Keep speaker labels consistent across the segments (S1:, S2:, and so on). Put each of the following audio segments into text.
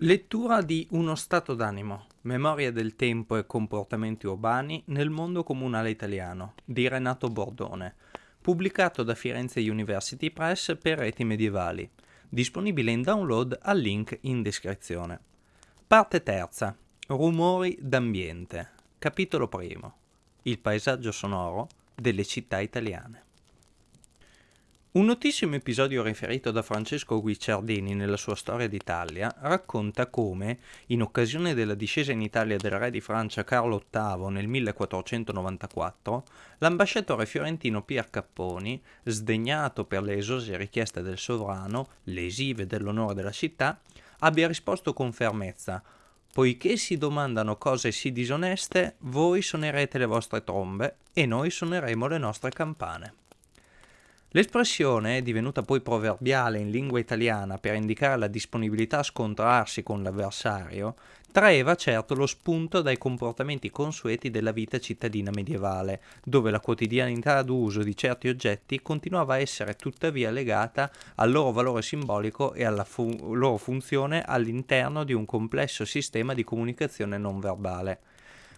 S1: Lettura di Uno stato d'animo, memoria del tempo e comportamenti urbani nel mondo comunale italiano di Renato Bordone, pubblicato da Firenze University Press per reti medievali, disponibile in download al link in descrizione. Parte terza. Rumori d'ambiente. Capitolo primo. Il paesaggio sonoro delle città italiane. Un notissimo episodio riferito da Francesco Guicciardini nella sua Storia d'Italia racconta come, in occasione della discesa in Italia del re di Francia Carlo VIII nel 1494, l'ambasciatore fiorentino Pier Capponi, sdegnato per le esose richieste del sovrano, lesive dell'onore della città, abbia risposto con fermezza Poiché si domandano cose sì disoneste, voi suonerete le vostre trombe e noi suoneremo le nostre campane. L'espressione, divenuta poi proverbiale in lingua italiana per indicare la disponibilità a scontrarsi con l'avversario, traeva certo lo spunto dai comportamenti consueti della vita cittadina medievale, dove la quotidianità d'uso di certi oggetti continuava a essere tuttavia legata al loro valore simbolico e alla fu- loro funzione all'interno di un complesso sistema di comunicazione non verbale.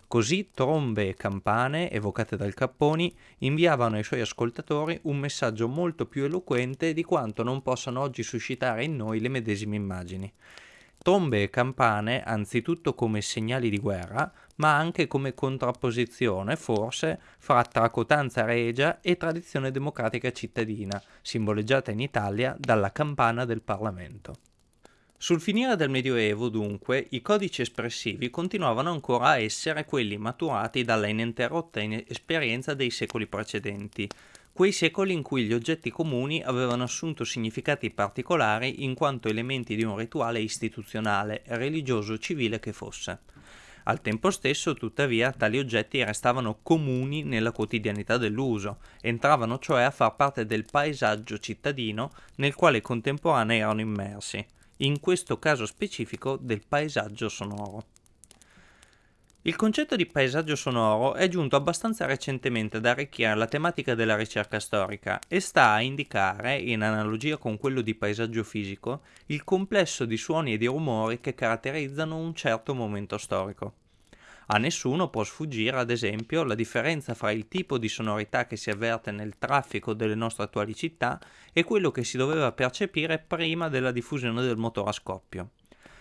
S1: Così trombe e campane, evocate dal Capponi, inviavano ai suoi ascoltatori un messaggio molto più eloquente di quanto non possano oggi suscitare in noi le medesime immagini. Trombe e campane anzitutto come segnali di guerra, ma anche come contrapposizione, forse, fra tracotanza regia e tradizione democratica cittadina, simboleggiata in Italia dalla campana del Parlamento. Sul finire del Medioevo, dunque, i codici espressivi continuavano ancora a essere quelli maturati dalla ininterrotta esperienza dei secoli precedenti, quei secoli in cui gli oggetti comuni avevano assunto significati particolari in quanto elementi di un rituale istituzionale, religioso civile che fosse. Al tempo stesso, tuttavia, tali oggetti restavano comuni nella quotidianità dell'uso, entravano cioè a far parte del paesaggio cittadino nel quale i contemporanei erano immersi in questo caso specifico del paesaggio sonoro. Il concetto di paesaggio sonoro è giunto abbastanza recentemente ad arricchire la tematica della ricerca storica e sta a indicare, in analogia con quello di paesaggio fisico, il complesso di suoni e di rumori che caratterizzano un certo momento storico. A nessuno può sfuggire, ad esempio, la differenza fra il tipo di sonorità che si avverte nel traffico delle nostre attuali città e quello che si doveva percepire prima della diffusione del motore a scoppio.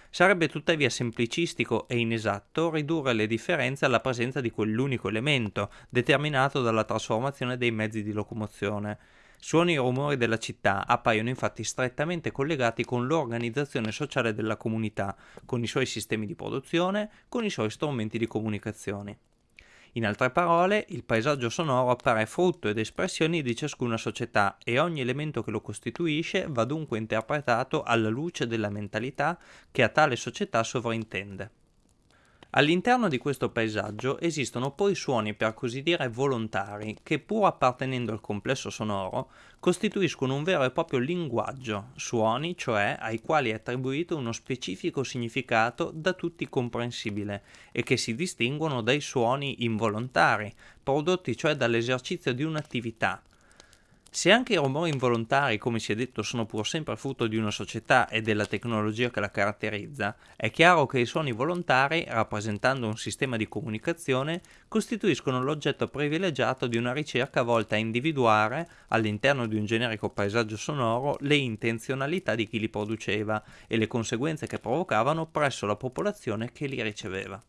S1: Sarebbe tuttavia semplicistico e inesatto ridurre le differenze alla presenza di quell'unico elemento, determinato dalla trasformazione dei mezzi di locomozione, Suoni e rumori della città appaiono infatti strettamente collegati con l'organizzazione sociale della comunità, con i suoi sistemi di produzione, con i suoi strumenti di comunicazione. In altre parole, il paesaggio sonoro appare frutto ed espressione di ciascuna società e ogni elemento che lo costituisce va dunque interpretato alla luce della mentalità che a tale società sovrintende. All'interno di questo paesaggio esistono poi suoni per così dire volontari che pur appartenendo al complesso sonoro costituiscono un vero e proprio linguaggio, suoni cioè ai quali è attribuito uno specifico significato da tutti comprensibile e che si distinguono dai suoni involontari, prodotti cioè dall'esercizio di un'attività, se anche i rumori involontari, come si è detto, sono pur sempre frutto di una società e della tecnologia che la caratterizza, è chiaro che i suoni volontari, rappresentando un sistema di comunicazione, costituiscono l'oggetto privilegiato di una ricerca volta a individuare, all'interno di un generico paesaggio sonoro, le intenzionalità di chi li produceva e le conseguenze che provocavano presso la popolazione che li riceveva.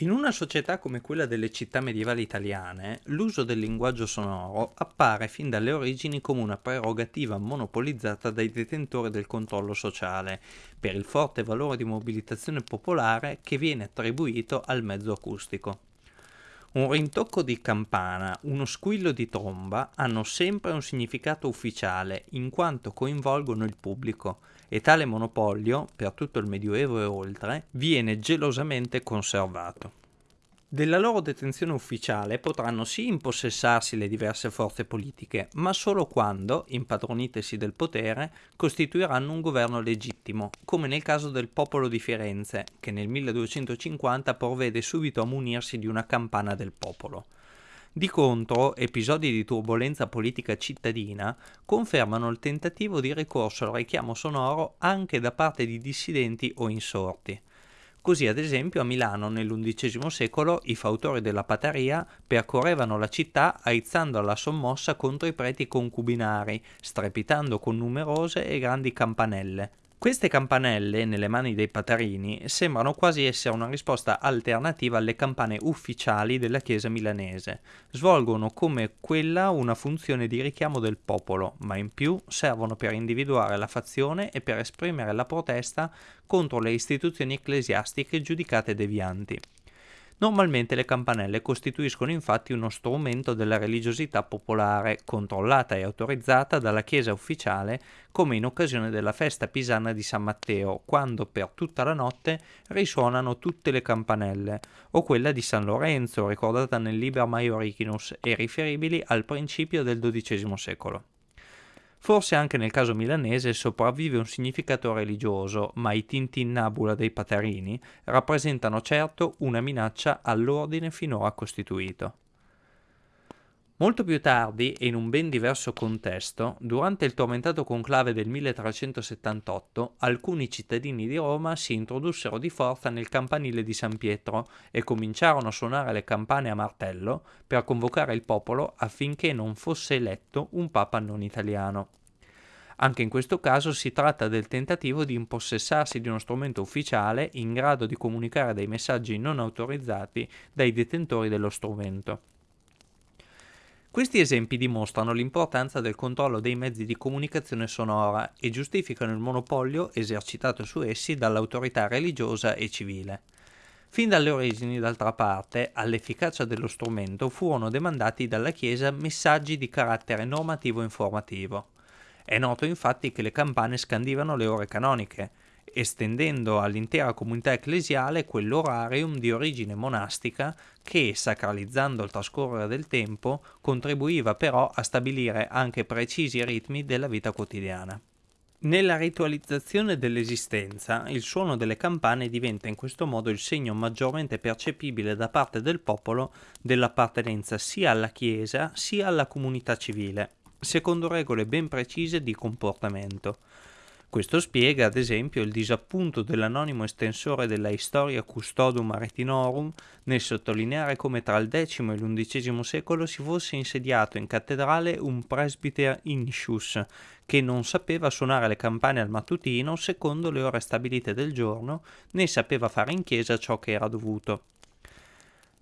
S1: In una società come quella delle città medievali italiane, l'uso del linguaggio sonoro appare fin dalle origini come una prerogativa monopolizzata dai detentori del controllo sociale, per il forte valore di mobilitazione popolare che viene attribuito al mezzo acustico. Un rintocco di campana, uno squillo di tromba hanno sempre un significato ufficiale in quanto coinvolgono il pubblico e tale monopolio, per tutto il Medioevo e oltre, viene gelosamente conservato. Della loro detenzione ufficiale potranno sì impossessarsi le diverse forze politiche, ma solo quando, impadronitesi del potere, costituiranno un governo legittimo, come nel caso del popolo di Firenze, che nel 1250 provvede subito a munirsi di una campana del popolo. Di contro, episodi di turbolenza politica cittadina confermano il tentativo di ricorso al richiamo sonoro anche da parte di dissidenti o insorti. Così, ad esempio, a Milano nell'undicesimo secolo i fautori della Pataria percorrevano la città aizzando alla sommossa contro i preti concubinari, strepitando con numerose e grandi campanelle. Queste campanelle, nelle mani dei patarini, sembrano quasi essere una risposta alternativa alle campane ufficiali della Chiesa milanese. Svolgono come quella una funzione di richiamo del popolo, ma in più servono per individuare la fazione e per esprimere la protesta contro le istituzioni ecclesiastiche giudicate devianti. Normalmente le campanelle costituiscono infatti uno strumento della religiosità popolare, controllata e autorizzata dalla Chiesa ufficiale, come in occasione della festa pisana di San Matteo, quando per tutta la notte risuonano tutte le campanelle, o quella di San Lorenzo, ricordata nel Liber Maiorichinus e riferibili al principio del XII secolo. Forse anche nel caso milanese sopravvive un significato religioso, ma i tintinnabula dei patarini rappresentano certo una minaccia all'ordine finora costituito. Molto più tardi, e in un ben diverso contesto, durante il tormentato conclave del 1378, alcuni cittadini di Roma si introdussero di forza nel campanile di San Pietro e cominciarono a suonare le campane a martello per convocare il popolo affinché non fosse eletto un papa non italiano. Anche in questo caso si tratta del tentativo di impossessarsi di uno strumento ufficiale in grado di comunicare dei messaggi non autorizzati dai detentori dello strumento. Questi esempi dimostrano l'importanza del controllo dei mezzi di comunicazione sonora e giustificano il monopolio esercitato su essi dall'autorità religiosa e civile. Fin dalle origini, d'altra parte, all'efficacia dello strumento furono demandati dalla Chiesa messaggi di carattere normativo informativo. È noto infatti che le campane scandivano le ore canoniche, estendendo all'intera comunità ecclesiale quell'orarium di origine monastica che, sacralizzando il trascorrere del tempo, contribuiva però a stabilire anche precisi ritmi della vita quotidiana. Nella ritualizzazione dell'esistenza, il suono delle campane diventa in questo modo il segno maggiormente percepibile da parte del popolo dell'appartenenza sia alla Chiesa sia alla comunità civile, secondo regole ben precise di comportamento. Questo spiega, ad esempio, il disappunto dell'anonimo estensore della Historia Custodum Aretinorum nel sottolineare come tra il X e l'XI secolo si fosse insediato in cattedrale un presbiter Initius che non sapeva suonare le campane al mattutino secondo le ore stabilite del giorno, né sapeva fare in chiesa ciò che era dovuto.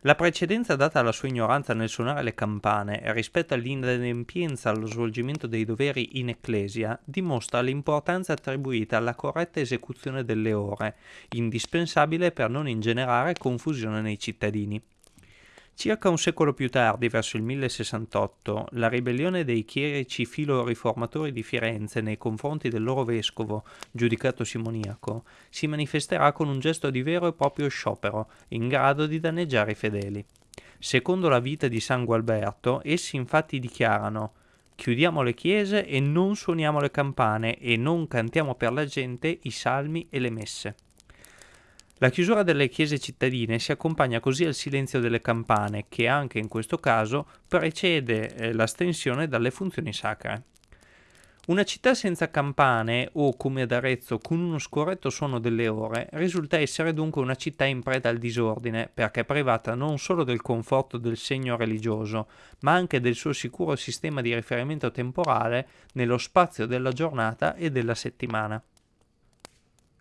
S1: La precedenza data alla sua ignoranza nel suonare le campane rispetto all'inadempienza allo svolgimento dei doveri in ecclesia dimostra l'importanza attribuita alla corretta esecuzione delle ore, indispensabile per non ingenerare confusione nei cittadini. Circa un secolo più tardi, verso il 1068, la ribellione dei chierici filo-riformatori di Firenze nei confronti del loro vescovo, giudicato simoniaco, si manifesterà con un gesto di vero e proprio sciopero, in grado di danneggiare i fedeli. Secondo la vita di San Gualberto, essi infatti dichiarano Chiudiamo le chiese e non suoniamo le campane e non cantiamo per la gente i salmi e le messe. La chiusura delle chiese cittadine si accompagna così al silenzio delle campane, che anche in questo caso precede eh, l'astensione dalle funzioni sacre. Una città senza campane o come ad Arezzo con uno scorretto suono delle ore risulta essere dunque una città in preda al disordine perché privata non solo del conforto del segno religioso ma anche del suo sicuro sistema di riferimento temporale nello spazio della giornata e della settimana.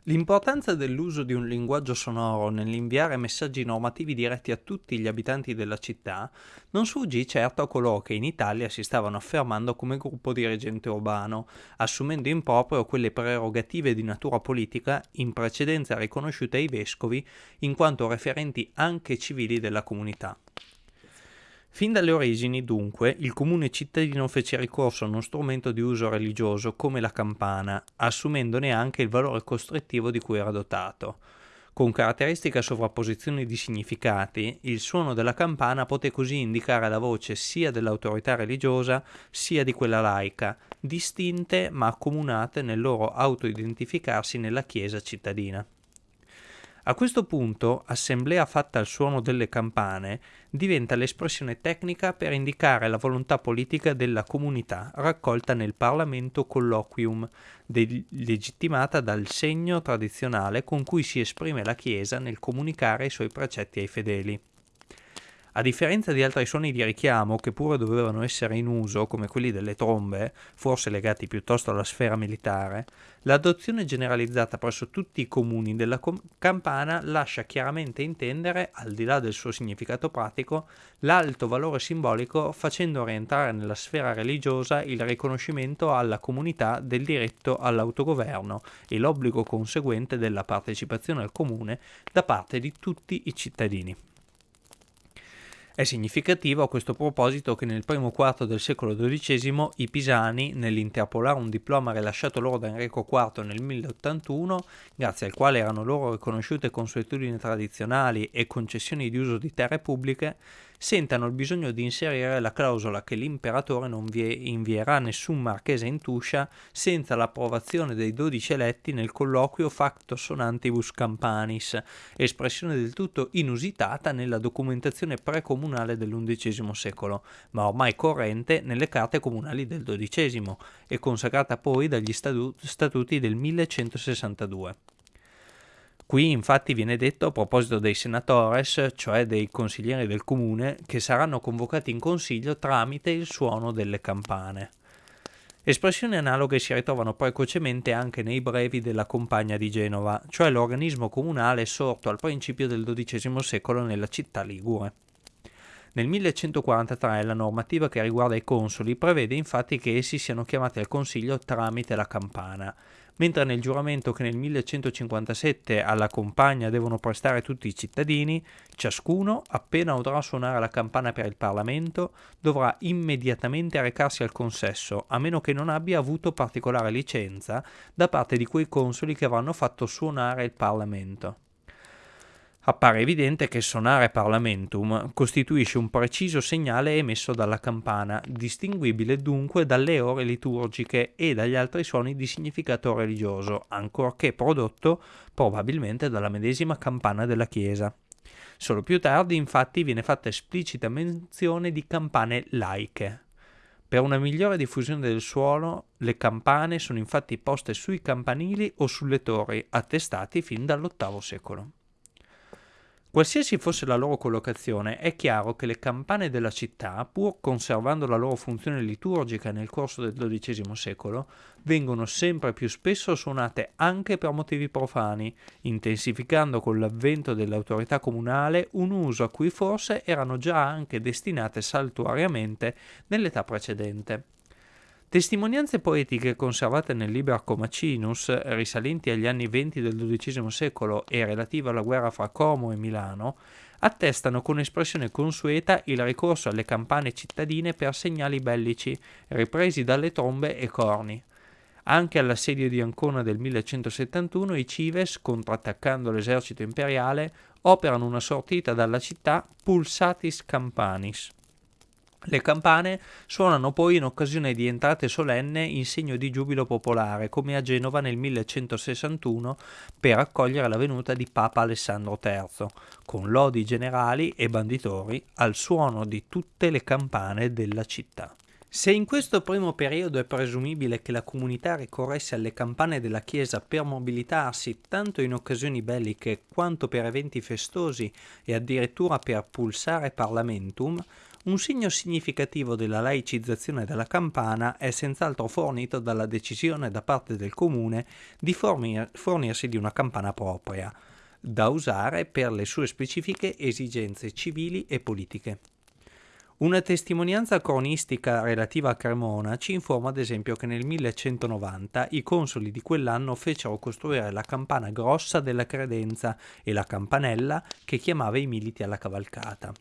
S1: L'importanza dell'uso di un linguaggio sonoro nell'inviare messaggi normativi diretti a tutti gli abitanti della città non sfuggì certo a coloro che in Italia si stavano affermando come gruppo dirigente urbano, assumendo in proprio quelle prerogative di natura politica in precedenza riconosciute ai vescovi in quanto referenti anche civili della comunità. Fin dalle origini, dunque, il comune cittadino fece ricorso a uno strumento di uso religioso come la campana, assumendone anche il valore costrittivo di cui era dotato. Con caratteristica sovrapposizione di significati, il suono della campana poté così indicare la voce sia dell'autorità religiosa sia di quella laica, distinte ma accomunate nel loro autoidentificarsi nella Chiesa cittadina. A questo punto, assemblea fatta al suono delle campane diventa l'espressione tecnica per indicare la volontà politica della comunità raccolta nel Parlamento colloquium, legittimata dal segno tradizionale con cui si esprime la Chiesa nel comunicare i suoi precetti ai fedeli. A differenza di altri suoni di richiamo che pure dovevano essere in uso, come quelli delle trombe, forse legati piuttosto alla sfera militare, l'adozione generalizzata presso tutti i comuni della com- campana lascia chiaramente intendere, al di là del suo significato pratico, l'alto valore simbolico facendo rientrare nella sfera religiosa il riconoscimento alla comunità del diritto all'autogoverno e l'obbligo conseguente della partecipazione al comune da parte di tutti i cittadini. È significativo a questo proposito che nel primo quarto del secolo XII i pisani, nell'interpolare un diploma rilasciato loro da Enrico IV nel 1081, grazie al quale erano loro riconosciute consuetudini tradizionali e concessioni di uso di terre pubbliche, sentano il bisogno di inserire la clausola che l'imperatore non invierà nessun marchese in Tuscia senza l'approvazione dei dodici eletti nel colloquio Facto Sonantibus Campanis, espressione del tutto inusitata nella documentazione precomunale dell'undicesimo secolo, ma ormai corrente nelle carte comunali del XII e consacrata poi dagli statuti del 1162. Qui infatti viene detto a proposito dei senatores, cioè dei consiglieri del comune, che saranno convocati in consiglio tramite il suono delle campane. Espressioni analoghe si ritrovano precocemente anche nei brevi della Compagna di Genova, cioè l'organismo comunale sorto al principio del XII secolo nella città ligure. Nel 1143 la normativa che riguarda i consoli prevede infatti che essi siano chiamati al consiglio tramite la campana, mentre nel giuramento che nel 1157 alla compagna devono prestare tutti i cittadini, ciascuno, appena udrà suonare la campana per il Parlamento, dovrà immediatamente recarsi al consesso, a meno che non abbia avuto particolare licenza da parte di quei consoli che avranno fatto suonare il Parlamento. Appare evidente che sonare Parlamentum costituisce un preciso segnale emesso dalla campana, distinguibile dunque dalle ore liturgiche e dagli altri suoni di significato religioso, ancorché prodotto probabilmente dalla medesima campana della chiesa. Solo più tardi infatti viene fatta esplicita menzione di campane laiche. Per una migliore diffusione del suono, le campane sono infatti poste sui campanili o sulle torri, attestati fin dall'VIII secolo. Qualsiasi fosse la loro collocazione, è chiaro che le campane della città, pur conservando la loro funzione liturgica nel corso del XII secolo, vengono sempre più spesso suonate anche per motivi profani, intensificando con l'avvento dell'autorità comunale un uso a cui forse erano già anche destinate saltuariamente nell'età precedente. Testimonianze poetiche conservate nel Liber Macinus, risalenti agli anni venti del XII secolo e relative alla guerra fra Como e Milano, attestano con espressione consueta il ricorso alle campane cittadine per segnali bellici, ripresi dalle trombe e corni. Anche all'assedio di Ancona del 1171 i Cives, contrattaccando l'esercito imperiale, operano una sortita dalla città Pulsatis Campanis. Le campane suonano poi in occasione di entrate solenne in segno di giubilo popolare, come a Genova nel 1161 per accogliere la venuta di Papa Alessandro III, con lodi generali e banditori al suono di tutte le campane della città. Se in questo primo periodo è presumibile che la comunità ricorresse alle campane della Chiesa per mobilitarsi tanto in occasioni belliche quanto per eventi festosi e addirittura per pulsare Parlamentum, un segno significativo della laicizzazione della campana è senz'altro fornito dalla decisione da parte del comune di fornir- fornirsi di una campana propria, da usare per le sue specifiche esigenze civili e politiche. Una testimonianza cronistica relativa a Cremona ci informa ad esempio che nel 1190 i consoli di quell'anno fecero costruire la campana grossa della credenza e la campanella che chiamava i militi alla cavalcata.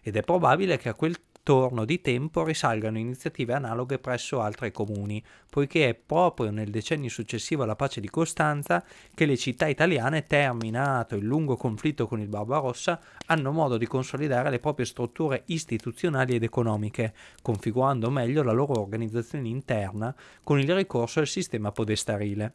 S1: Ed è probabile che a quel torno di tempo risalgano iniziative analoghe presso altri comuni, poiché è proprio nel decennio successivo alla pace di Costanza che le città italiane, terminato il lungo conflitto con il Barbarossa, hanno modo di consolidare le proprie strutture istituzionali ed economiche, configurando meglio la loro organizzazione interna con il ricorso al sistema podestarile.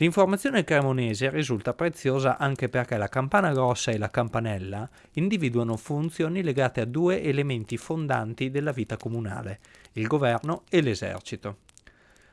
S1: L'informazione cremonese risulta preziosa anche perché la campana grossa e la campanella individuano funzioni legate a due elementi fondanti della vita comunale, il governo e l'esercito.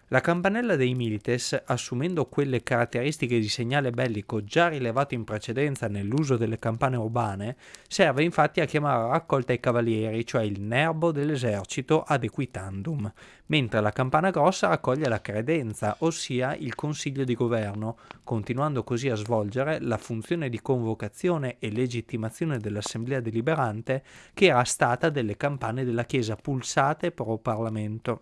S1: La campanella dei Milites, assumendo quelle caratteristiche di segnale bellico già rilevate in precedenza nell'uso delle campane urbane, serve infatti a chiamare raccolta i cavalieri, cioè il nerbo dell'esercito ad equitandum, mentre la campana grossa raccoglie la credenza, ossia il consiglio di governo, continuando così a svolgere la funzione di convocazione e legittimazione dell'assemblea deliberante che era stata delle campane della Chiesa pulsate pro Parlamento.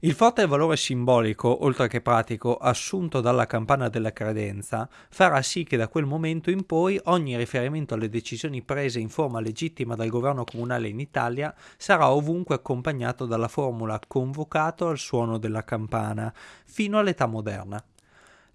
S1: Il forte valore simbolico, oltre che pratico, assunto dalla campana della credenza, farà sì che da quel momento in poi ogni riferimento alle decisioni prese in forma legittima dal governo comunale in Italia sarà ovunque accompagnato dalla formula convocato al suono della campana, fino all'età moderna.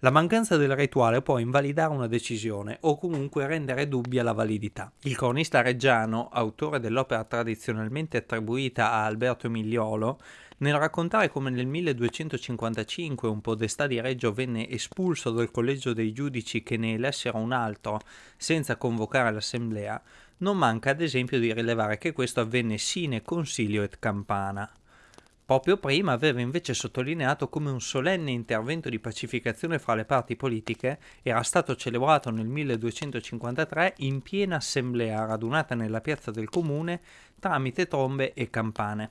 S1: La mancanza del rituale può invalidare una decisione o comunque rendere dubbia la validità. Il cronista reggiano, autore dell'opera tradizionalmente attribuita a Alberto Migliolo, nel raccontare come nel 1255 un podestà di Reggio venne espulso dal collegio dei giudici che ne elessero un altro senza convocare l'assemblea, non manca ad esempio di rilevare che questo avvenne sine consilio et campana. Proprio prima aveva invece sottolineato come un solenne intervento di pacificazione fra le parti politiche era stato celebrato nel 1253 in piena assemblea radunata nella piazza del comune tramite trombe e campane.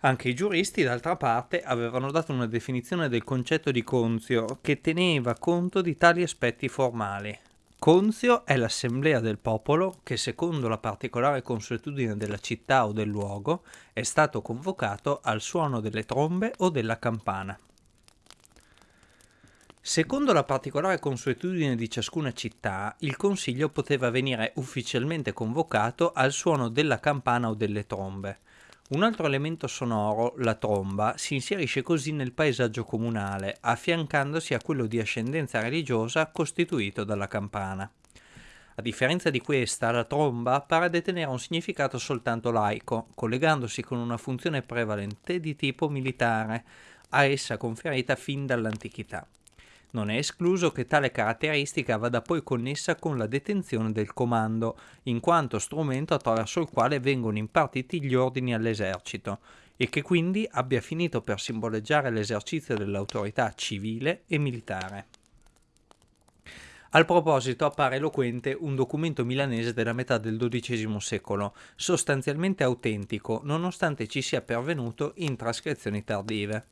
S1: Anche i giuristi, d'altra parte, avevano dato una definizione del concetto di conzio che teneva conto di tali aspetti formali. Conzio è l'assemblea del popolo che, secondo la particolare consuetudine della città o del luogo, è stato convocato al suono delle trombe o della campana. Secondo la particolare consuetudine di ciascuna città, il consiglio poteva venire ufficialmente convocato al suono della campana o delle trombe. Un altro elemento sonoro, la tromba, si inserisce così nel paesaggio comunale, affiancandosi a quello di ascendenza religiosa costituito dalla campana. A differenza di questa, la tromba pare detenere un significato soltanto laico, collegandosi con una funzione prevalente di tipo militare, a essa conferita fin dall'antichità. Non è escluso che tale caratteristica vada poi connessa con la detenzione del comando, in quanto strumento attraverso il quale vengono impartiti gli ordini all'esercito, e che quindi abbia finito per simboleggiare l'esercizio dell'autorità civile e militare. Al proposito appare eloquente un documento milanese della metà del XII secolo, sostanzialmente autentico, nonostante ci sia pervenuto in trascrizioni tardive.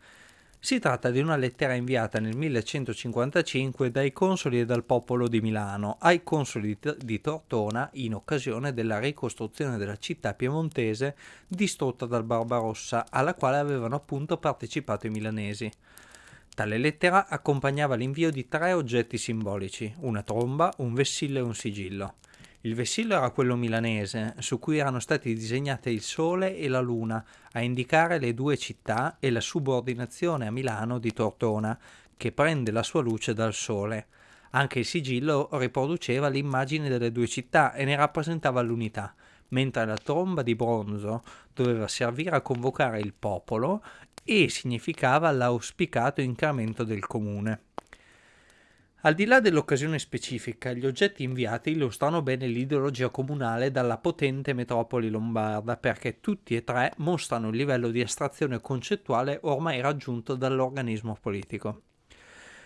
S1: Si tratta di una lettera inviata nel 1155 dai consoli e dal popolo di Milano ai consoli di Tortona in occasione della ricostruzione della città piemontese distrutta dal Barbarossa, alla quale avevano appunto partecipato i milanesi. Tale lettera accompagnava l'invio di tre oggetti simbolici, una tromba, un vessillo e un sigillo. Il vessillo era quello milanese, su cui erano stati disegnati il sole e la luna, a indicare le due città e la subordinazione a Milano di Tortona, che prende la sua luce dal sole. Anche il sigillo riproduceva l'immagine delle due città e ne rappresentava l'unità, mentre la tromba di bronzo doveva servire a convocare il popolo e significava l'auspicato incremento del comune. Al di là dell'occasione specifica, gli oggetti inviati illustrano bene l'ideologia comunale dalla potente metropoli lombarda perché tutti e tre mostrano il livello di astrazione concettuale ormai raggiunto dall'organismo politico.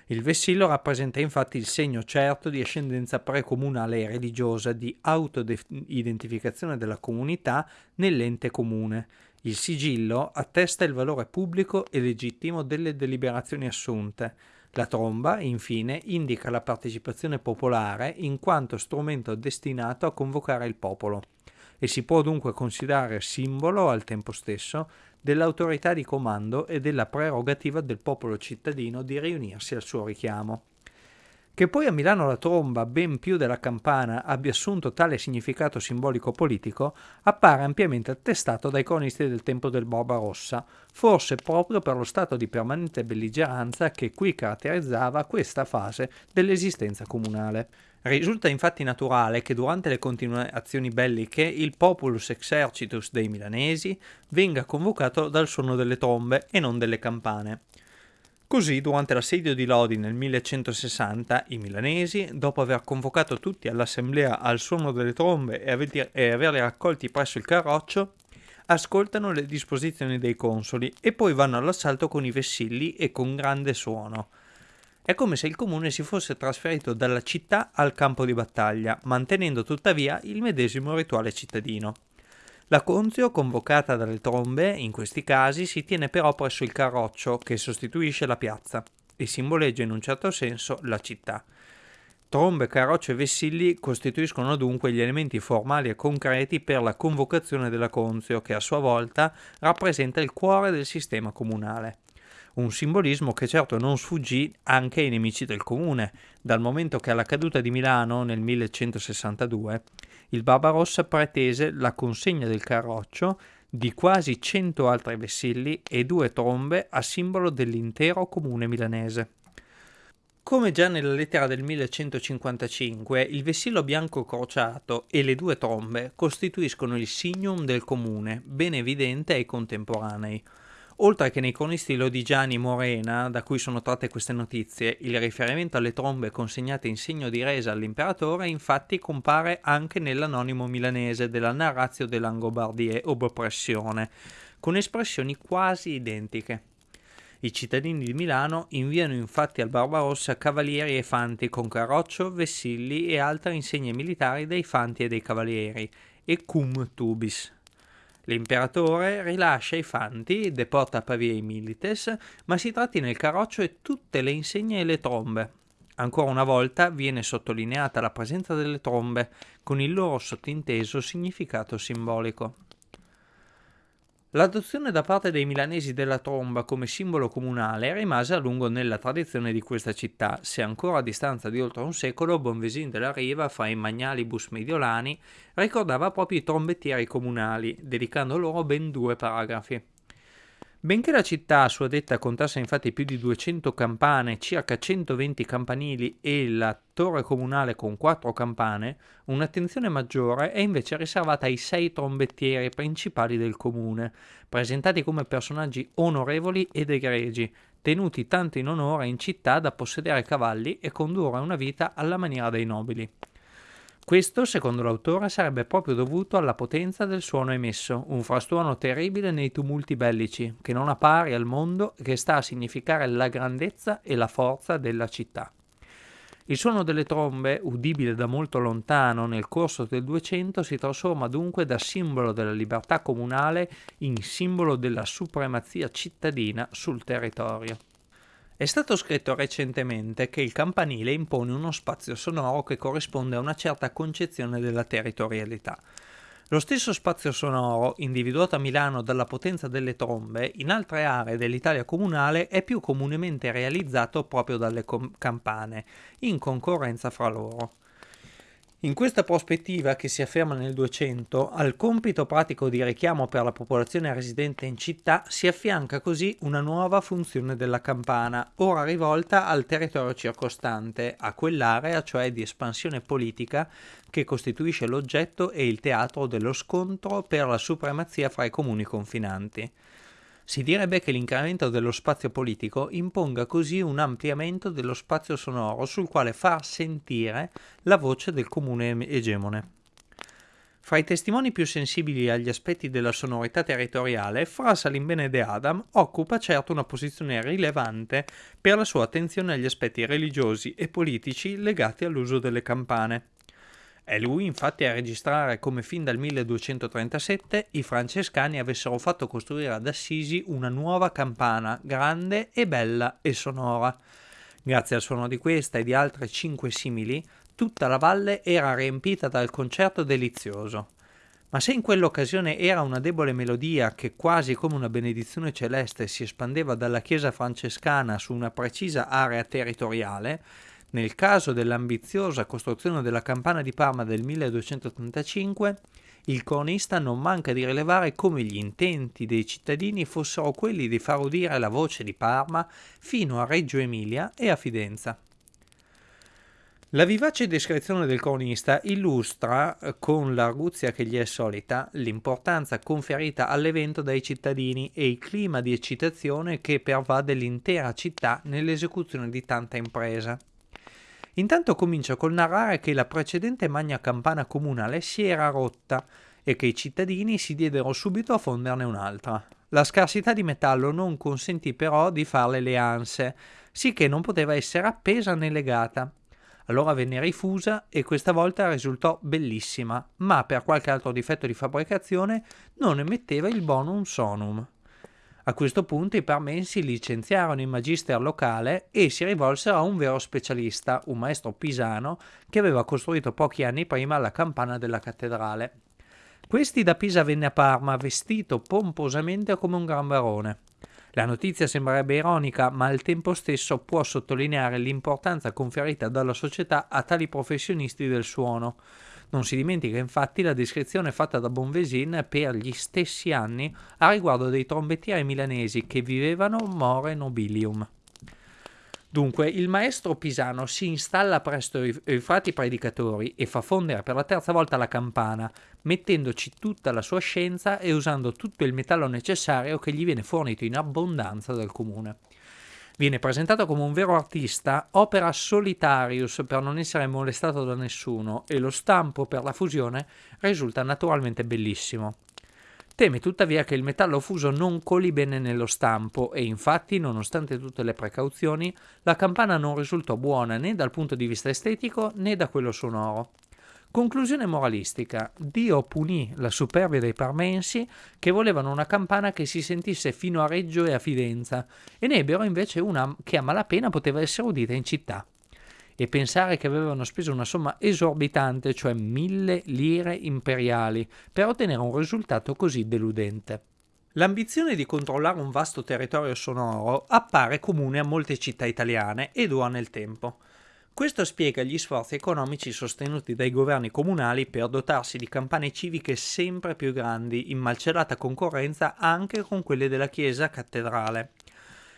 S1: Il vessillo rappresenta infatti il segno certo di ascendenza precomunale e religiosa di autoidentificazione della comunità nell'ente comune. Il sigillo attesta il valore pubblico e legittimo delle deliberazioni assunte. La tromba, infine, indica la partecipazione popolare in quanto strumento destinato a convocare il popolo e si può dunque considerare simbolo al tempo stesso dell'autorità di comando e della prerogativa del popolo cittadino di riunirsi al suo richiamo. Che poi a Milano la tromba, ben più della campana, abbia assunto tale significato simbolico-politico, appare ampiamente attestato dai cronisti del tempo del Barbarossa, forse proprio per lo stato di permanente belligeranza che qui caratterizzava questa fase dell'esistenza comunale. Risulta infatti naturale che durante le continue azioni belliche il populus exercitus dei milanesi venga convocato dal suono delle trombe e non delle campane. Così, durante l'assedio di Lodi nel 1160, i milanesi, dopo aver convocato tutti all'assemblea al suono delle trombe e, aver, averli raccolti presso il carroccio, ascoltano le disposizioni dei consoli e poi vanno all'assalto con i vessilli e con grande suono. È come se il comune si fosse trasferito dalla città al campo di battaglia, mantenendo tuttavia il medesimo rituale cittadino. La conzio, convocata dalle trombe, in questi casi si tiene però presso il carroccio che sostituisce la piazza e simboleggia in un certo senso la città. Trombe, carroccio e vessilli costituiscono dunque gli elementi formali e concreti per la convocazione della conzio, che a sua volta rappresenta il cuore del sistema comunale. Un simbolismo che certo non sfuggì anche ai nemici del comune, dal momento che alla caduta di Milano nel 1162 il Barbarossa pretese la consegna del carroccio di quasi 100 altri vessilli e due trombe a simbolo dell'intero comune milanese. Come già nella lettera del 1155, il vessillo bianco crociato e le due trombe costituiscono il signum del comune, ben evidente ai contemporanei. Oltre che nei cronisti lodigiani Morena, da cui sono tratte queste notizie, il riferimento alle trombe consegnate in segno di resa all'imperatore infatti compare anche nell'anonimo milanese della Narratio dell'Angobardie ob oppressione, con espressioni quasi identiche. I cittadini di Milano inviano infatti al Barbarossa cavalieri e fanti con carroccio, vessilli e altre insegne militari dei fanti e dei cavalieri, e cum tubis, L'imperatore rilascia i fanti, deporta a Pavia i milites, ma si tratti nel carroccio e tutte le insegne e le trombe. Ancora una volta viene sottolineata la presenza delle trombe, con il loro sottinteso significato simbolico. L'adozione da parte dei milanesi della tromba come simbolo comunale rimase a lungo nella tradizione di questa città, se ancora a distanza di oltre un secolo Bonvesin della Riva, fra i magnalibus mediolani, ricordava proprio i trombettieri comunali, dedicando loro ben due paragrafi. Benché la città a sua detta contasse infatti più di 200 campane, circa 120 campanili e la torre comunale con quattro campane, un'attenzione maggiore è invece riservata ai sei trombettieri principali del comune, presentati come personaggi onorevoli ed egregi, tenuti tanto in onore in città da possedere cavalli e condurre una vita alla maniera dei nobili. Questo, secondo l'autore, sarebbe proprio dovuto alla potenza del suono emesso, un frastuono terribile nei tumulti bellici, che non ha pari al mondo e che sta a significare la grandezza e la forza della città. Il suono delle trombe, udibile da molto lontano nel corso del Duecento, si trasforma dunque da simbolo della libertà comunale in simbolo della supremazia cittadina sul territorio. È stato scritto recentemente che il campanile impone uno spazio sonoro che corrisponde a una certa concezione della territorialità. Lo stesso spazio sonoro, individuato a Milano dalla potenza delle trombe, in altre aree dell'Italia comunale è più comunemente realizzato proprio dalle campane, in concorrenza fra loro. In questa prospettiva, che si afferma nel 200, al compito pratico di richiamo per la popolazione residente in città si affianca così una nuova funzione della campana, ora rivolta al territorio circostante, a quell'area cioè di espansione politica che costituisce l'oggetto e il teatro dello scontro per la supremazia fra i comuni confinanti. Si direbbe che l'incremento dello spazio politico imponga così un ampliamento dello spazio sonoro sul quale far sentire la voce del comune egemone. Fra i testimoni più sensibili agli aspetti della sonorità territoriale, Fra Salimbene de Adam occupa certo una posizione rilevante per la sua attenzione agli aspetti religiosi e politici legati all'uso delle campane. È lui infatti a registrare come fin dal 1237 i francescani avessero fatto costruire ad Assisi una nuova campana grande e bella e sonora. Grazie al suono di questa e di altre cinque simili, tutta la valle era riempita dal concerto delizioso. Ma se in quell'occasione era una debole melodia che quasi come una benedizione celeste si espandeva dalla chiesa francescana su una precisa area territoriale, nel caso dell'ambiziosa costruzione della campana di Parma del 1285, il cronista non manca di rilevare come gli intenti dei cittadini fossero quelli di far udire la voce di Parma fino a Reggio Emilia e a Fidenza. La vivace descrizione del cronista illustra, eh, con l'arguzia che gli è solita, l'importanza conferita all'evento dai cittadini e il clima di eccitazione che pervade l'intera città nell'esecuzione di tanta impresa. Intanto comincia col narrare che la precedente magna campana comunale si era rotta e che i cittadini si diedero subito a fonderne un'altra. La scarsità di metallo non consentì però di farle le anse, sicché non poteva essere appesa né legata allora venne rifusa e questa volta risultò bellissima, ma per qualche altro difetto di fabbricazione non emetteva il bonum sonum. A questo punto i parmensi licenziarono il magister locale e si rivolsero a un vero specialista, un maestro pisano che aveva costruito pochi anni prima la campana della cattedrale. Questi da Pisa venne a Parma vestito pomposamente come un gran barone. La notizia sembrerebbe ironica, ma al tempo stesso può sottolineare l'importanza conferita dalla società a tali professionisti del suono. Non si dimentica infatti la descrizione fatta da Bonvesin per gli stessi anni a riguardo dei trombettieri milanesi che vivevano more nobilium. Dunque, il maestro pisano si installa presso i, frati predicatori e fa fondere per la terza volta la campana, mettendoci tutta la sua scienza e usando tutto il metallo necessario che gli viene fornito in abbondanza dal comune. Viene presentato come un vero artista, opera solitarius per non essere molestato da nessuno e lo stampo per la fusione risulta naturalmente bellissimo. Teme tuttavia che il metallo fuso non coli bene nello stampo e infatti, nonostante tutte le precauzioni, la campana non risultò buona né dal punto di vista estetico né da quello sonoro. Conclusione moralistica. Dio punì la superbia dei parmensi che volevano una campana che si sentisse fino a Reggio e a Fidenza e ne ebbero invece una che a malapena poteva essere udita in città e pensare che avevano speso una somma esorbitante, cioè mille lire imperiali, per ottenere un risultato così deludente. L'ambizione di controllare un vasto territorio sonoro appare comune a molte città italiane e dura nel tempo. Questo spiega gli sforzi economici sostenuti dai governi comunali per dotarsi di campane civiche sempre più grandi, in malcelata concorrenza anche con quelle della chiesa cattedrale.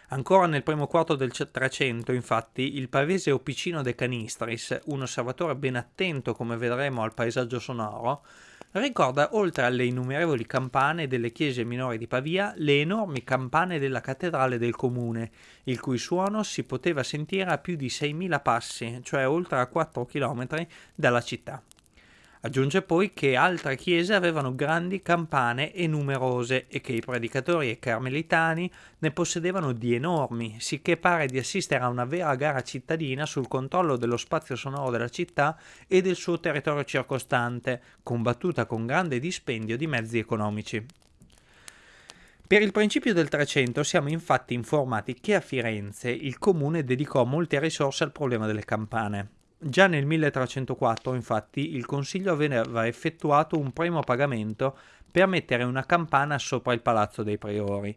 S1: Ancora nel primo quarto del Trecento, infatti, il pavese Opicino de Canistris, un osservatore ben attento, come vedremo, al paesaggio sonoro, ricorda, oltre alle innumerevoli campane delle chiese minori di Pavia, le enormi campane della cattedrale del comune, il cui suono si poteva sentire a più di 6.000 passi, cioè oltre a 4 km dalla città. Aggiunge poi che altre chiese avevano grandi campane e numerose e che i predicatori e carmelitani ne possedevano di enormi, sicché pare di assistere a una vera gara cittadina sul controllo dello spazio sonoro della città e del suo territorio circostante, combattuta con grande dispendio di mezzi economici. Per il principio del Trecento siamo infatti informati che a Firenze il comune dedicò molte risorse al problema delle campane. Già nel 1304, infatti, il Consiglio aveva effettuato un primo pagamento per mettere una campana sopra il Palazzo dei Priori.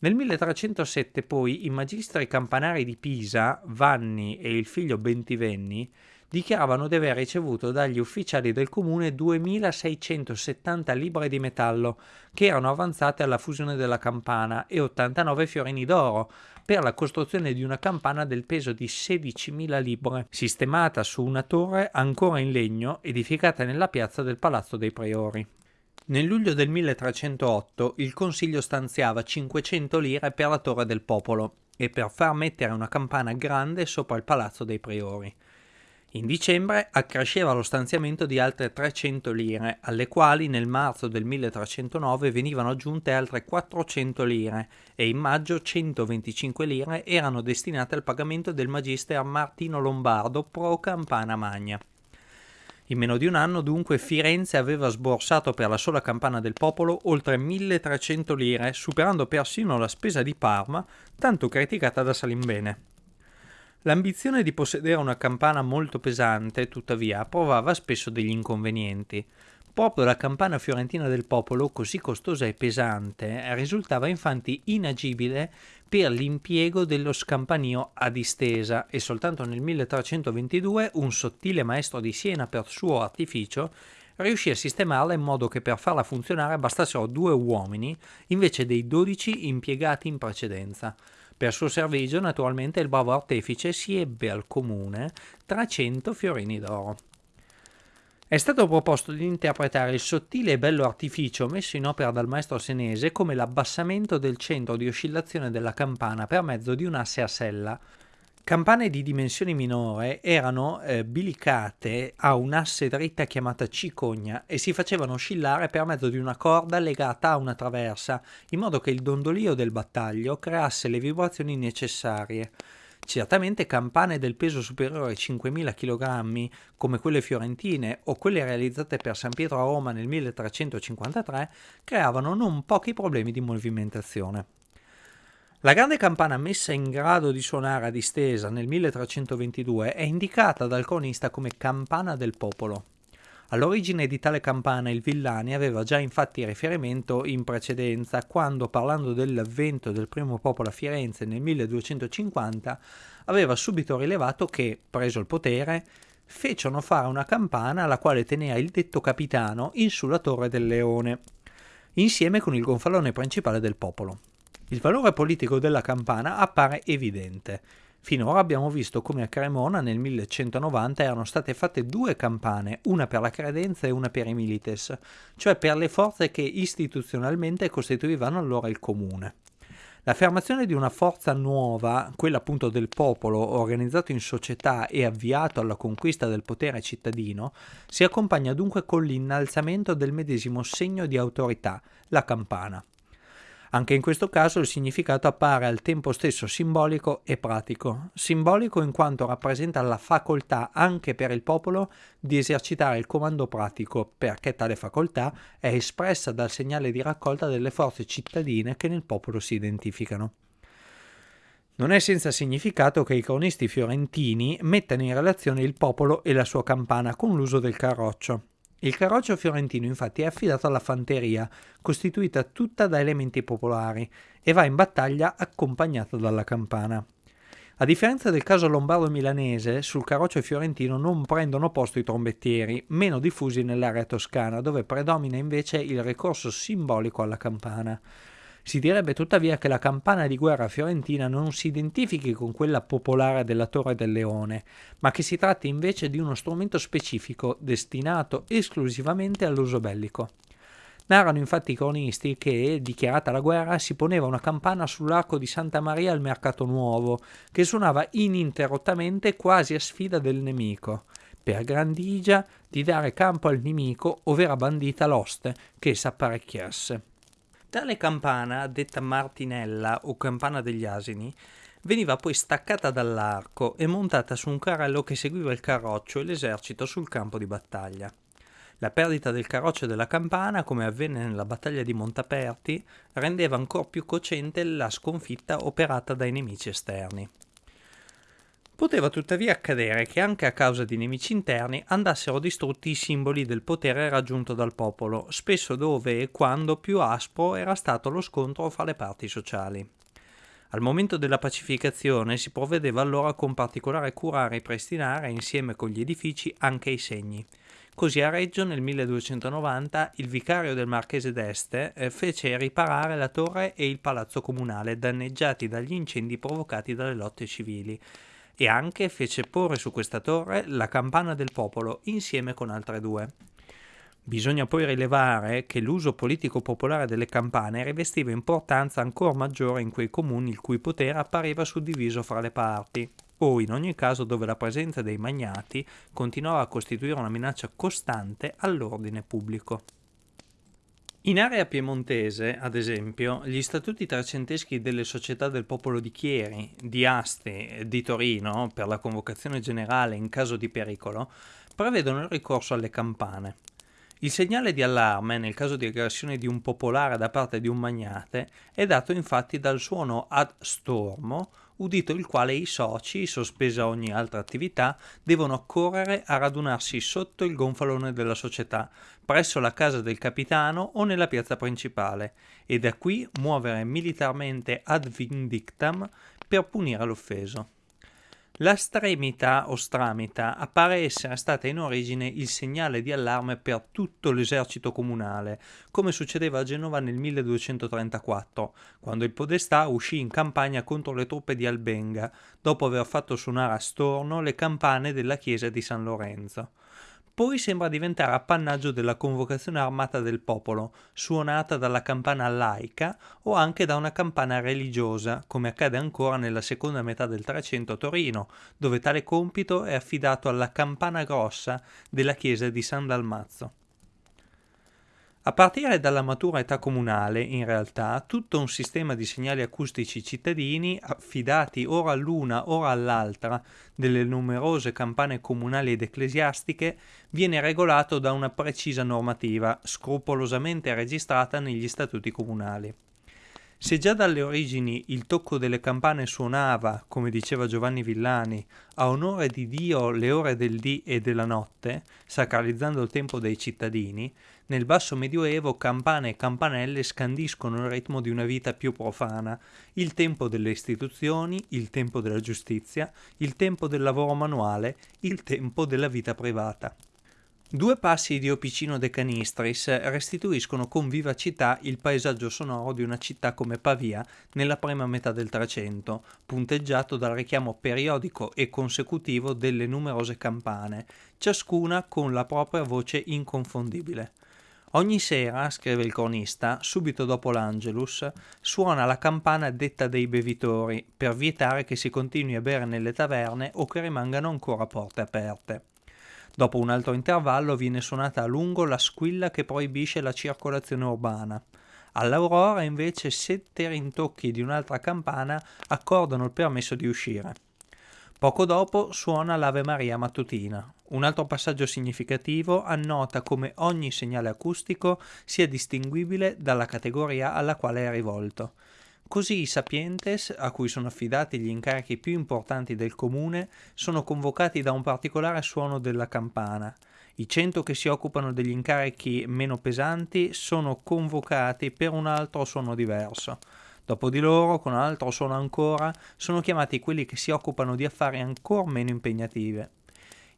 S1: Nel 1307 poi i magistri campanari di Pisa, Vanni e il figlio Bentivenni, dichiaravano di aver ricevuto dagli ufficiali del comune 2670 libbre di metallo che erano avanzate alla fusione della campana e 89 fiorini d'oro per la costruzione di una campana del peso di 16.000 libbre, sistemata su una torre ancora in legno edificata nella piazza del Palazzo dei Priori. Nel luglio del 1308 il Consiglio stanziava 500 lire per la Torre del Popolo e per far mettere una campana grande sopra il Palazzo dei Priori. In dicembre accresceva lo stanziamento di altre 300 lire, alle quali nel marzo del 1309 venivano aggiunte altre 400 lire e in maggio 125 lire erano destinate al pagamento del magister Martino Lombardo pro Campana Magna. In meno di un anno dunque Firenze aveva sborsato per la sola campana del popolo oltre 1300 lire, superando persino la spesa di Parma, tanto criticata da Salimbene. L'ambizione di possedere una campana molto pesante, tuttavia, provava spesso degli inconvenienti. Proprio la campana fiorentina del popolo, così costosa e pesante, risultava infatti inagibile per l'impiego dello scampanio a distesa e soltanto nel 1322 un sottile maestro di Siena per suo artificio riuscì a sistemarla in modo che per farla funzionare bastassero due uomini invece dei dodici impiegati in precedenza. Per suo servigio, naturalmente, il bravo artefice si ebbe al comune 300 fiorini d'oro. È stato proposto di interpretare il sottile e bello artificio messo in opera dal maestro senese come l'abbassamento del centro di oscillazione della campana per mezzo di un asse a sella, Campane di dimensioni minore erano eh, bilicate a un'asse dritta chiamata cicogna e si facevano oscillare per mezzo di una corda legata a una traversa, in modo che il dondolio del battaglio creasse le vibrazioni necessarie. Certamente campane del peso superiore ai 5.000 kg, come quelle fiorentine o quelle realizzate per San Pietro a Roma nel 1353, creavano non pochi problemi di movimentazione. La grande campana messa in grado di suonare a distesa nel 1322 è indicata dal cronista come campana del popolo. All'origine di tale campana il Villani aveva già infatti riferimento in precedenza quando, parlando dell'avvento del primo popolo a Firenze nel 1250, aveva subito rilevato che, preso il potere, fecero fare una campana alla quale teneva il detto capitano in sulla torre del leone, insieme con il gonfalone principale del popolo. Il valore politico della campana appare evidente. Finora abbiamo visto come a Cremona nel 1190 erano state fatte due campane, una per la credenza e una per i milites, cioè per le forze che istituzionalmente costituivano allora il comune. L'affermazione di una forza nuova, quella appunto del popolo, organizzato in società e avviato alla conquista del potere cittadino, si accompagna dunque con l'innalzamento del medesimo segno di autorità, la campana. Anche in questo caso il significato appare al tempo stesso simbolico e pratico. Simbolico in quanto rappresenta la facoltà anche per il popolo di esercitare il comando pratico, perché tale facoltà è espressa dal segnale di raccolta delle forze cittadine che nel popolo si identificano. Non è senza significato che i cronisti fiorentini mettano in relazione il popolo e la sua campana con l'uso del carroccio. Il carroccio fiorentino infatti è affidato alla fanteria, costituita tutta da elementi popolari, e va in battaglia accompagnato dalla campana. A differenza del caso lombardo-milanese, sul carroccio fiorentino non prendono posto i trombettieri, meno diffusi nell'area toscana, dove predomina invece il ricorso simbolico alla campana. Si direbbe tuttavia che la campana di guerra fiorentina non si identifichi con quella popolare della Torre del Leone, ma che si tratti invece di uno strumento specifico destinato esclusivamente all'uso bellico. Narrano infatti i cronisti che, dichiarata la guerra, si poneva una campana sull'arco di Santa Maria al Mercato Nuovo, che suonava ininterrottamente quasi a sfida del nemico, per grandigia di dare campo al nemico ovvero bandita l'oste che s'apparecchiasse. Tale campana, detta martinella o campana degli asini, veniva poi staccata dall'arco e montata su un carrello che seguiva il carroccio e l'esercito sul campo di battaglia. La perdita del carroccio e della campana, come avvenne nella battaglia di Montaperti, rendeva ancora più cocente la sconfitta operata dai nemici esterni. Poteva tuttavia accadere che anche a causa di nemici interni andassero distrutti i simboli del potere raggiunto dal popolo, spesso dove e quando più aspro era stato lo scontro fra le parti sociali. Al momento della pacificazione si provvedeva allora con particolare cura a ripristinare insieme con gli edifici anche i segni. Così a Reggio nel 1290 il vicario del Marchese d'Este eh, fece riparare la torre e il palazzo comunale danneggiati dagli incendi provocati dalle lotte civili e anche fece porre su questa torre la campana del popolo insieme con altre due. Bisogna poi rilevare che l'uso politico popolare delle campane rivestiva importanza ancora maggiore in quei comuni il cui potere appariva suddiviso fra le parti, o in ogni caso dove la presenza dei magnati continuava a costituire una minaccia costante all'ordine pubblico. In area piemontese, ad esempio, gli statuti trecenteschi delle società del popolo di Chieri, di Asti e di Torino per la convocazione generale in caso di pericolo prevedono il ricorso alle campane. Il segnale di allarme nel caso di aggressione di un popolare da parte di un magnate è dato infatti dal suono ad stormo udito il quale i soci, sospesa ogni altra attività, devono accorrere a radunarsi sotto il gonfalone della società, presso la casa del capitano o nella piazza principale, e da qui muovere militarmente ad vindictam per punire l'offeso. La stremità o stramita appare essere stata in origine il segnale di allarme per tutto l'esercito comunale, come succedeva a Genova nel 1234, quando il podestà uscì in campagna contro le truppe di Albenga, dopo aver fatto suonare a storno le campane della chiesa di San Lorenzo poi sembra diventare appannaggio della convocazione armata del popolo, suonata dalla campana laica o anche da una campana religiosa, come accade ancora nella seconda metà del Trecento a Torino, dove tale compito è affidato alla campana grossa della chiesa di San Dalmazzo. A partire dalla matura età comunale, in realtà, tutto un sistema di segnali acustici cittadini, affidati ora all'una ora all'altra delle numerose campane comunali ed ecclesiastiche, viene regolato da una precisa normativa, scrupolosamente registrata negli statuti comunali. Se già dalle origini il tocco delle campane suonava, come diceva Giovanni Villani, a onore di Dio le ore del dì e della notte, sacralizzando il tempo dei cittadini, nel basso medioevo campane e campanelle scandiscono il ritmo di una vita più profana, il tempo delle istituzioni, il tempo della giustizia, il tempo del lavoro manuale, il tempo della vita privata. Due passi di Opicino de Canistris restituiscono con vivacità il paesaggio sonoro di una città come Pavia nella prima metà del Trecento, punteggiato dal richiamo periodico e consecutivo delle numerose campane, ciascuna con la propria voce inconfondibile. Ogni sera, scrive il cronista, subito dopo l'Angelus, suona la campana detta dei bevitori per vietare che si continui a bere nelle taverne o che rimangano ancora porte aperte. Dopo un altro intervallo viene suonata a lungo la squilla che proibisce la circolazione urbana. All'aurora invece sette rintocchi di un'altra campana accordano il permesso di uscire. Poco dopo suona l'Ave Maria mattutina. Un altro passaggio significativo annota come ogni segnale acustico sia distinguibile dalla categoria alla quale è rivolto. Così i sapientes, a cui sono affidati gli incarichi più importanti del comune, sono convocati da un particolare suono della campana. I cento che si occupano degli incarichi meno pesanti sono convocati per un altro suono diverso. Dopo di loro, con altro suono ancora, sono chiamati quelli che si occupano di affari ancora meno impegnative.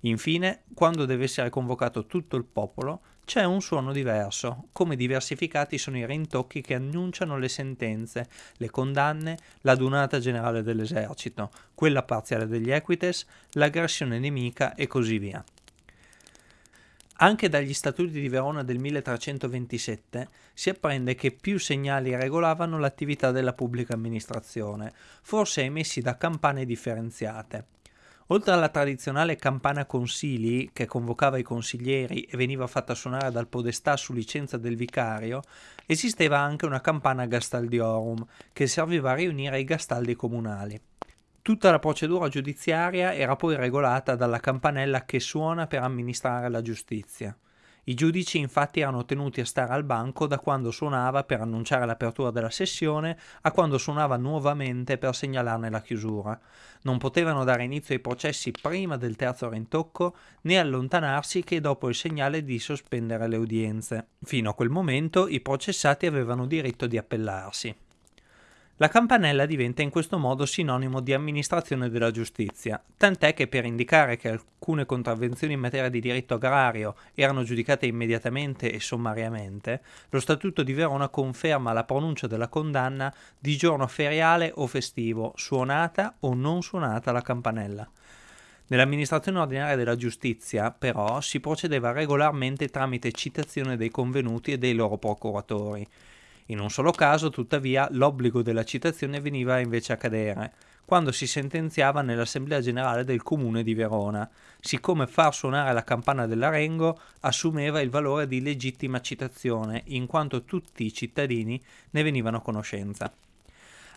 S1: Infine, quando deve essere convocato tutto il popolo, c'è un suono diverso, come diversificati sono i rintocchi che annunciano le sentenze, le condanne, l'adunata generale dell'esercito, quella parziale degli equites, l'aggressione nemica e così via. Anche dagli statuti di Verona del 1327 si apprende che più segnali regolavano l'attività della pubblica amministrazione, forse emessi da campane differenziate. Oltre alla tradizionale campana consili, che convocava i consiglieri e veniva fatta suonare dal podestà su licenza del vicario, esisteva anche una campana gastaldiorum, che serviva a riunire i gastaldi comunali. Tutta la procedura giudiziaria era poi regolata dalla campanella che suona per amministrare la giustizia. I giudici infatti erano tenuti a stare al banco da quando suonava per annunciare l'apertura della sessione a quando suonava nuovamente per segnalarne la chiusura. Non potevano dare inizio ai processi prima del terzo rintocco né allontanarsi che dopo il segnale di sospendere le udienze. Fino a quel momento i processati avevano diritto di appellarsi. La campanella diventa in questo modo sinonimo di amministrazione della giustizia, tant'è che per indicare che alcune contravvenzioni in materia di diritto agrario erano giudicate immediatamente e sommariamente, lo Statuto di Verona conferma la pronuncia della condanna di giorno feriale o festivo, suonata o non suonata la campanella. Nell'amministrazione ordinaria della giustizia, però, si procedeva regolarmente tramite citazione dei convenuti e dei loro procuratori. In un solo caso, tuttavia, l'obbligo della citazione veniva invece a cadere, quando si sentenziava nell'Assemblea Generale del Comune di Verona, siccome far suonare la campana dell'Arengo assumeva il valore di legittima citazione, in quanto tutti i cittadini ne venivano a conoscenza.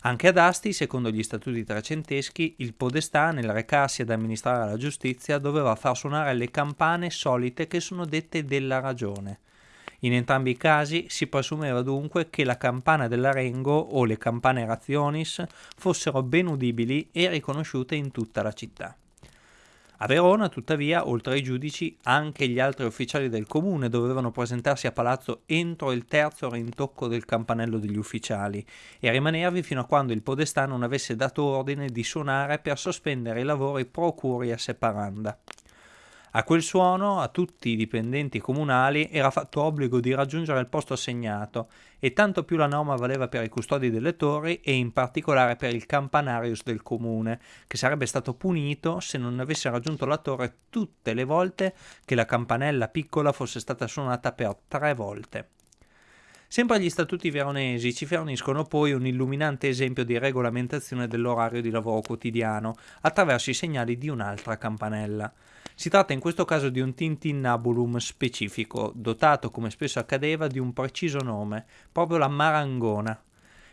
S1: Anche ad Asti, secondo gli statuti trecenteschi, il podestà, nel recarsi ad amministrare la giustizia, doveva far suonare le campane solite che sono dette della ragione. In entrambi i casi si presumeva dunque che la campana dell'Arengo o le campane razionis fossero ben udibili e riconosciute in tutta la città. A Verona, tuttavia, oltre ai giudici, anche gli altri ufficiali del comune dovevano presentarsi a palazzo entro il terzo rintocco del campanello degli ufficiali e rimanervi fino a quando il podestà non avesse dato ordine di suonare per sospendere i lavori pro curia separanda. A quel suono a tutti i dipendenti comunali era fatto obbligo di raggiungere il posto assegnato e tanto più la norma valeva per i custodi delle torri e in particolare per il campanarius del comune, che sarebbe stato punito se non avesse raggiunto la torre tutte le volte che la campanella piccola fosse stata suonata per tre volte. Sempre gli statuti veronesi ci forniscono poi un illuminante esempio di regolamentazione dell'orario di lavoro quotidiano attraverso i segnali di un'altra campanella. Si tratta in questo caso di un tintinnabulum specifico, dotato come spesso accadeva di un preciso nome, proprio la marangona.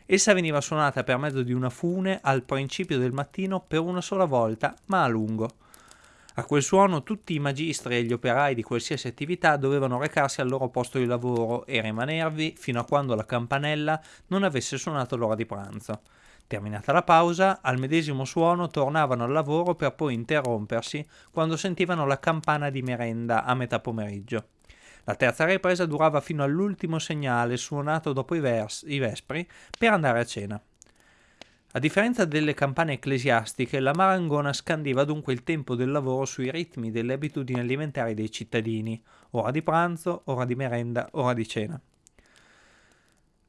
S1: Essa veniva suonata per mezzo di una fune al principio del mattino per una sola volta, ma a lungo. A quel suono tutti i magistri e gli operai di qualsiasi attività dovevano recarsi al loro posto di lavoro e rimanervi fino a quando la campanella non avesse suonato l'ora di pranzo. Terminata la pausa, al medesimo suono tornavano al lavoro per poi interrompersi quando sentivano la campana di merenda a metà pomeriggio. La terza ripresa durava fino all'ultimo segnale suonato dopo i, vers- i vespri per andare a cena. A differenza delle campane ecclesiastiche, la marangona scandiva dunque il tempo del lavoro sui ritmi delle abitudini alimentari dei cittadini, ora di pranzo, ora di merenda, ora di cena.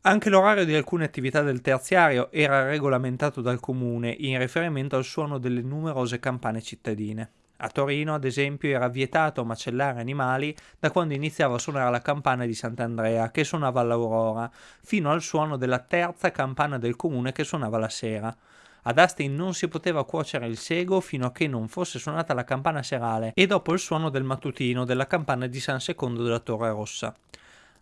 S1: Anche l'orario di alcune attività del terziario era regolamentato dal comune in riferimento al suono delle numerose campane cittadine. A Torino, ad esempio, era vietato macellare animali da quando iniziava a suonare la campana di Sant'Andrea, che suonava all'aurora, fino al suono della terza campana del comune che suonava la sera. Ad Asti non si poteva cuocere il sego fino a che non fosse suonata la campana serale e dopo il suono del mattutino della campana di San Secondo della Torre Rossa.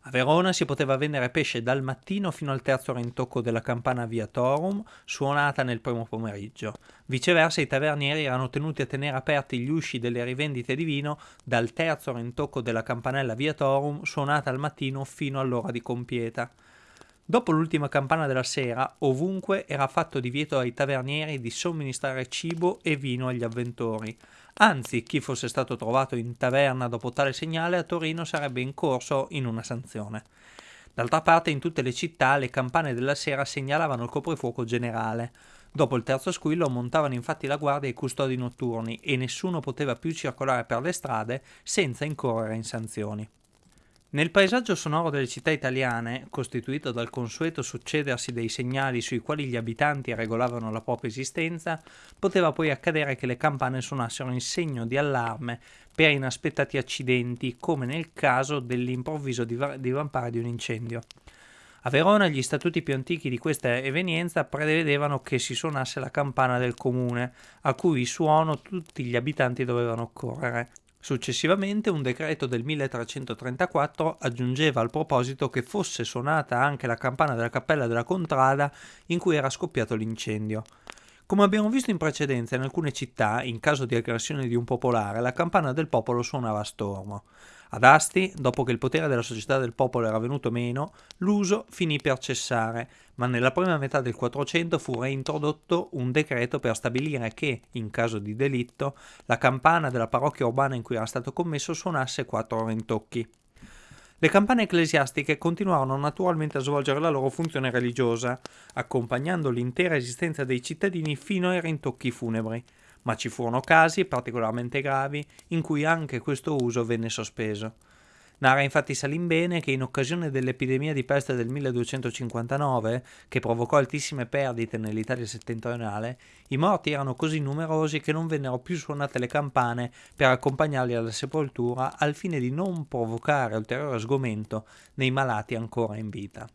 S1: A Verona si poteva vendere pesce dal mattino fino al terzo rintocco della campana Viatorum, suonata nel primo pomeriggio. Viceversa i tavernieri erano tenuti a tenere aperti gli usci delle rivendite di vino dal terzo rintocco della campanella Viatorum, suonata al mattino fino all'ora di compieta. Dopo l'ultima campana della sera, ovunque era fatto divieto ai tavernieri di somministrare cibo e vino agli avventori. Anzi, chi fosse stato trovato in taverna dopo tale segnale a Torino sarebbe incorso in una sanzione. D'altra parte, in tutte le città le campane della sera segnalavano il coprifuoco generale. Dopo il terzo squillo montavano infatti la guardia i custodi notturni e nessuno poteva più circolare per le strade senza incorrere in sanzioni. Nel paesaggio sonoro delle città italiane, costituito dal consueto succedersi dei segnali sui quali gli abitanti regolavano la propria esistenza, poteva poi accadere che le campane suonassero in segno di allarme per inaspettati accidenti, come nel caso dell'improvviso divampare di un incendio. A Verona gli statuti più antichi di questa evenienza prevedevano che si suonasse la campana del comune, a cui suono tutti gli abitanti dovevano occorrere. Successivamente un decreto del 1334 aggiungeva al proposito che fosse suonata anche la campana della cappella della Contrada in cui era scoppiato l'incendio. Come abbiamo visto in precedenza, in alcune città, in caso di aggressione di un popolare, la campana del popolo suonava a stormo. Ad Asti, dopo che il potere della società del popolo era venuto meno, l'uso finì per cessare, ma nella prima metà del 400 fu reintrodotto un decreto per stabilire che, in caso di delitto, la campana della parrocchia urbana in cui era stato commesso suonasse quattro rintocchi. Le campane ecclesiastiche continuarono naturalmente a svolgere la loro funzione religiosa, accompagnando l'intera esistenza dei cittadini fino ai rintocchi funebri ma ci furono casi particolarmente gravi in cui anche questo uso venne sospeso. Narra infatti Salimbene che in occasione dell'epidemia di peste del 1259, che provocò altissime perdite nell'Italia settentrionale, i morti erano così numerosi che non vennero più suonate le campane per accompagnarli alla sepoltura al fine di non provocare ulteriore sgomento nei malati ancora in vita.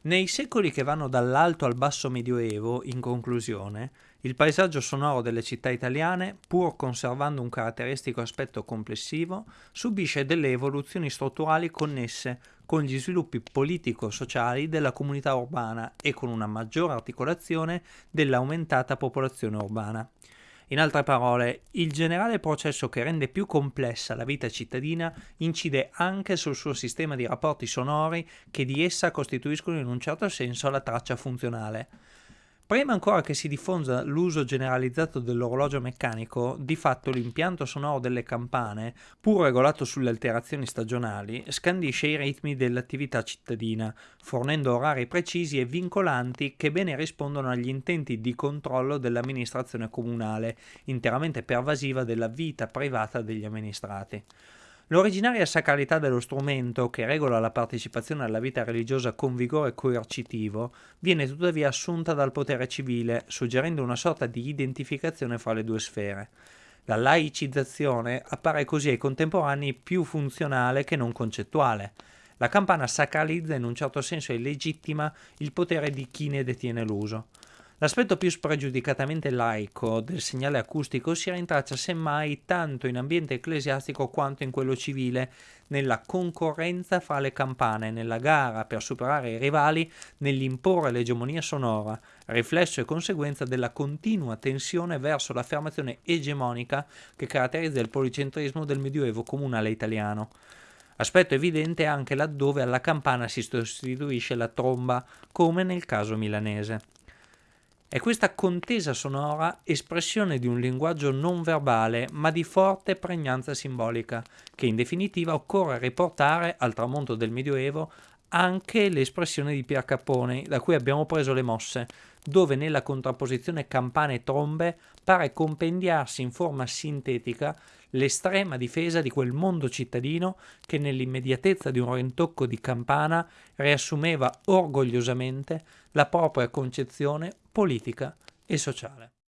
S1: Nei secoli che vanno dall'alto al basso medioevo, in conclusione, il paesaggio sonoro delle città italiane, pur conservando un caratteristico aspetto complessivo, subisce delle evoluzioni strutturali connesse con gli sviluppi politico-sociali della comunità urbana e con una maggiore articolazione dell'aumentata popolazione urbana. In altre parole, il generale processo che rende più complessa la vita cittadina incide anche sul suo sistema di rapporti sonori che di essa costituiscono in un certo senso la traccia funzionale. Prima ancora che si diffonda l'uso generalizzato dell'orologio meccanico, di fatto l'impianto sonoro delle campane, pur regolato sulle alterazioni stagionali, scandisce i ritmi dell'attività cittadina, fornendo orari precisi e vincolanti che bene rispondono agli intenti di controllo dell'amministrazione comunale, interamente pervasiva della vita privata degli amministrati. L'originaria sacralità dello strumento, che regola la partecipazione alla vita religiosa con vigore coercitivo, viene tuttavia assunta dal potere civile, suggerendo una sorta di identificazione fra le due sfere. La laicizzazione appare così ai contemporanei più funzionale che non concettuale. La campana sacralizza in un certo senso e legittima il potere di chi ne detiene l'uso. L'aspetto più spregiudicatamente laico del segnale acustico si rintraccia semmai tanto in ambiente ecclesiastico quanto in quello civile, nella concorrenza fra le campane, nella gara per superare i rivali, nell'imporre l'egemonia sonora, riflesso e conseguenza della continua tensione verso l'affermazione egemonica che caratterizza il policentrismo del medioevo comunale italiano. Aspetto evidente anche laddove alla campana si sostituisce la tromba, come nel caso milanese. È questa contesa sonora espressione di un linguaggio non verbale ma di forte pregnanza simbolica, che in definitiva occorre riportare al tramonto del Medioevo anche l'espressione di Pier Capone, da cui abbiamo preso le mosse, dove nella contrapposizione campane e trombe pare compendiarsi in forma sintetica l'estrema difesa di quel mondo cittadino che nell'immediatezza di un rintocco di campana riassumeva orgogliosamente la propria concezione politica e sociale.